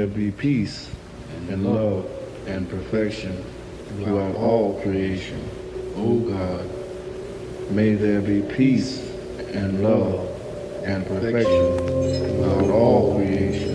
there be peace and love and perfection throughout all creation. O God, may there be peace and love and perfection throughout all creation.